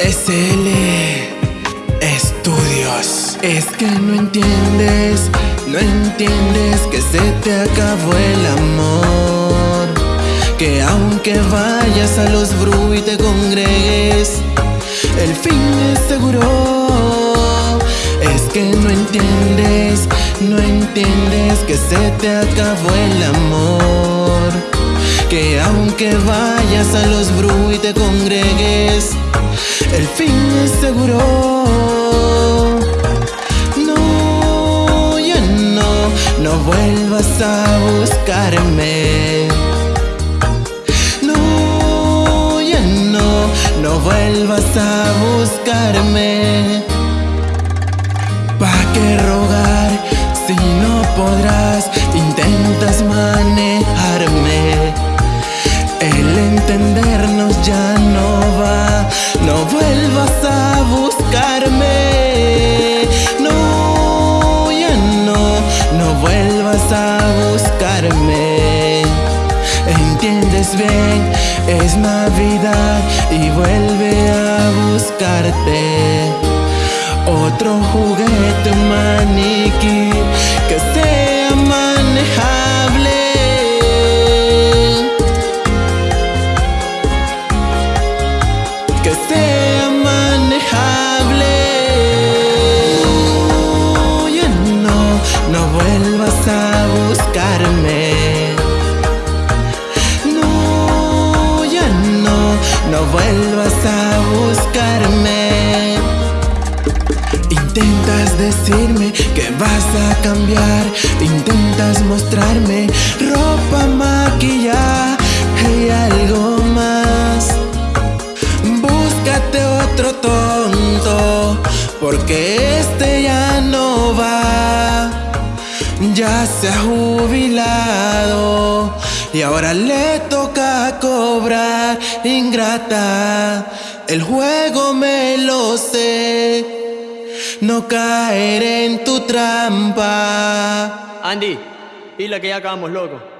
SL Estudios. Es que no entiendes, no entiendes que se te acabó el amor. Que aunque vayas a los bru y te congregues, el fin es seguro. Es que no entiendes, no entiendes que se te acabó el amor. Que aunque vayas a los bru y te congregues, fin es seguro. No vuelvas a buscarme No, ya no, no vuelvas a buscarme ¿Pa' qué rogar si no podrás? Entiendes bien, es Navidad y vuelve a buscarte. Otro juguete maniquí vuelvas a buscarme. Intentas decirme que vas a cambiar. Intentas mostrarme ropa, maquillaje y algo más. Búscate otro tonto Porque este ya no va. Ya se ha jubilado y ahora le toca cobrar ingrata. El juego me lo sé. No caer en tu trampa. Andy, dile que ya acabamos, loco